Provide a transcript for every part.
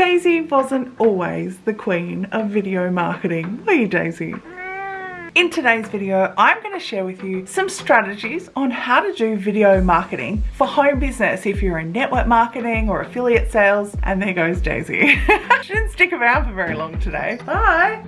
Daisy wasn't always the queen of video marketing, were you Daisy? In today's video, I'm going to share with you some strategies on how to do video marketing for home business if you're in network marketing or affiliate sales. And there goes Daisy. she didn't stick around for very long today. Bye.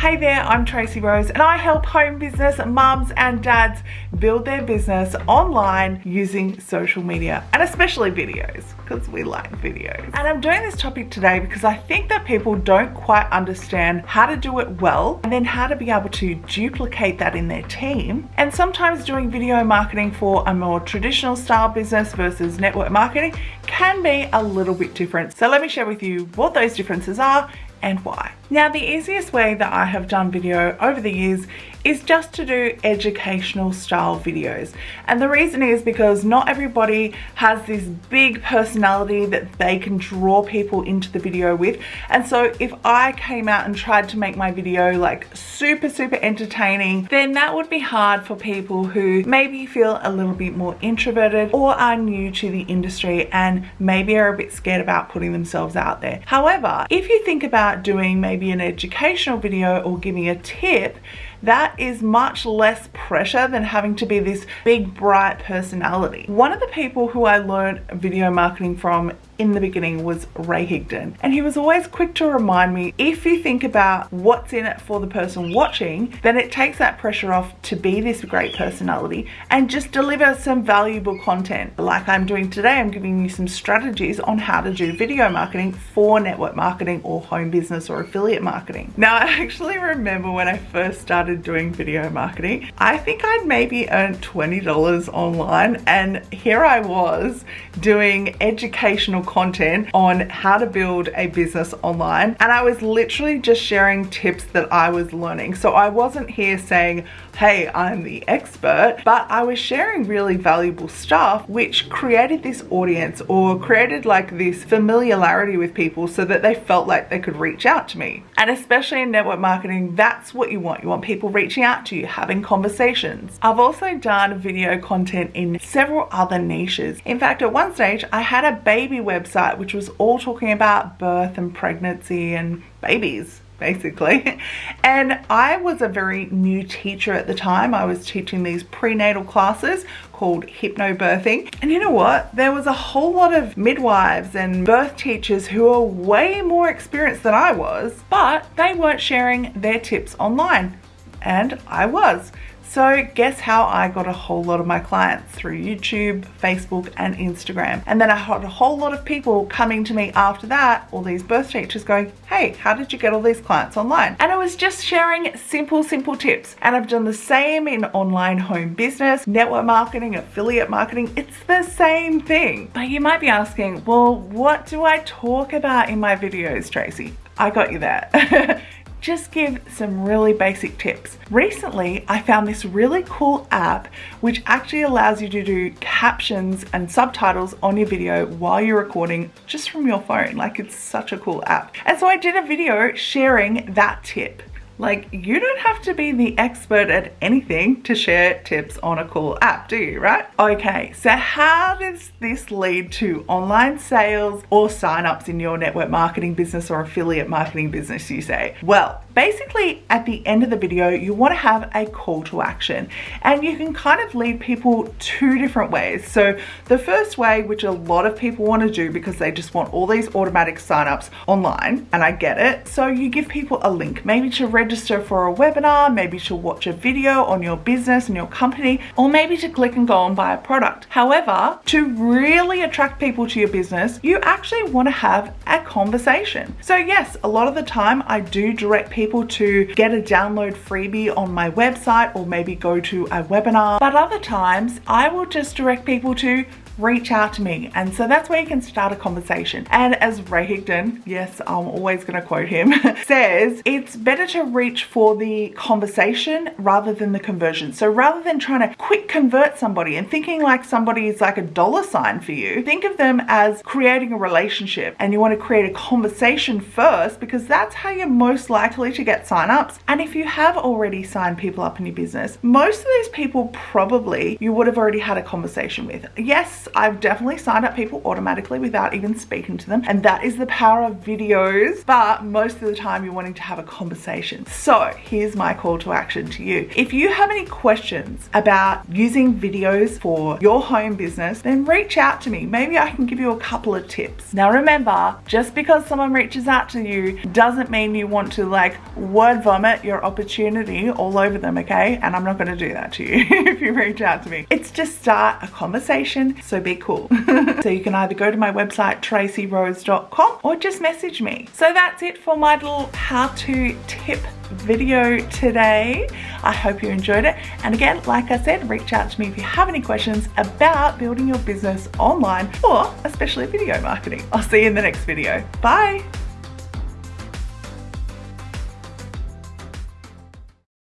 Hey there, I'm Tracy Rose and I help home business mums and dads build their business online using social media and especially videos because we like videos. And I'm doing this topic today because I think that people don't quite understand how to do it well and then how to be able to duplicate that in their team. And sometimes doing video marketing for a more traditional style business versus network marketing can be a little bit different. So let me share with you what those differences are and why. Now the easiest way that I have done video over the years is just to do educational style videos and the reason is because not everybody has this big personality that they can draw people into the video with and so if I came out and tried to make my video like super super entertaining then that would be hard for people who maybe feel a little bit more introverted or are new to the industry and maybe are a bit scared about putting themselves out there. However, if you think about doing maybe an educational video or giving a tip that is much less pressure than having to be this big bright personality. One of the people who I learned video marketing from in the beginning was Ray Higdon and he was always quick to remind me if you think about what's in it for the person watching then it takes that pressure off to be this great personality and just deliver some valuable content like I'm doing today I'm giving you some strategies on how to do video marketing for network marketing or home business or affiliate marketing now I actually remember when I first started doing video marketing I think I'd maybe earned $20 online and here I was doing educational content on how to build a business online and I was literally just sharing tips that I was learning. So I wasn't here saying, hey, I'm the expert, but I was sharing really valuable stuff which created this audience or created like this familiarity with people so that they felt like they could reach out to me. And especially in network marketing, that's what you want. You want people reaching out to you, having conversations. I've also done video content in several other niches. In fact, at one stage, I had a baby website which was all talking about birth and pregnancy and babies basically. And I was a very new teacher at the time. I was teaching these prenatal classes called hypnobirthing. And you know what? There was a whole lot of midwives and birth teachers who are way more experienced than I was but they weren't sharing their tips online and I was so guess how I got a whole lot of my clients through YouTube, Facebook and Instagram. And then I had a whole lot of people coming to me after that, all these birth teachers going, hey, how did you get all these clients online? And I was just sharing simple, simple tips. And I've done the same in online home business, network marketing, affiliate marketing. It's the same thing. But you might be asking, well, what do I talk about in my videos, Tracy? I got you there. just give some really basic tips. Recently, I found this really cool app which actually allows you to do captions and subtitles on your video while you're recording just from your phone. Like it's such a cool app. And so I did a video sharing that tip. Like, you don't have to be the expert at anything to share tips on a cool app, do you, right? Okay, so how does this lead to online sales or signups in your network marketing business or affiliate marketing business, you say? Well, basically at the end of the video you want to have a call to action and you can kind of lead people two different ways. So the first way which a lot of people want to do because they just want all these automatic signups online and I get it so you give people a link maybe to register for a webinar maybe to watch a video on your business and your company or maybe to click and go and buy a product. However to really attract people to your business you actually want to have a conversation. So yes a lot of the time I do direct people people to get a download freebie on my website or maybe go to a webinar. But other times I will just direct people to reach out to me. And so that's where you can start a conversation. And as Ray Higdon, yes, I'm always going to quote him, says, it's better to reach for the conversation rather than the conversion. So rather than trying to quick convert somebody and thinking like somebody is like a dollar sign for you, think of them as creating a relationship and you want to create a conversation first because that's how you're most likely to get signups. And if you have already signed people up in your business, most of these people probably you would have already had a conversation with. Yes, I've definitely signed up people automatically without even speaking to them. And that is the power of videos. But most of the time you're wanting to have a conversation. So here's my call to action to you. If you have any questions about using videos for your home business, then reach out to me. Maybe I can give you a couple of tips. Now remember, just because someone reaches out to you doesn't mean you want to like word vomit your opportunity all over them, okay? And I'm not gonna do that to you if you reach out to me. It's just start a conversation, so be cool. so you can either go to my website, tracyrose.com or just message me. So that's it for my little how-to tip video today. I hope you enjoyed it. And again, like I said, reach out to me if you have any questions about building your business online or especially video marketing. I'll see you in the next video. Bye.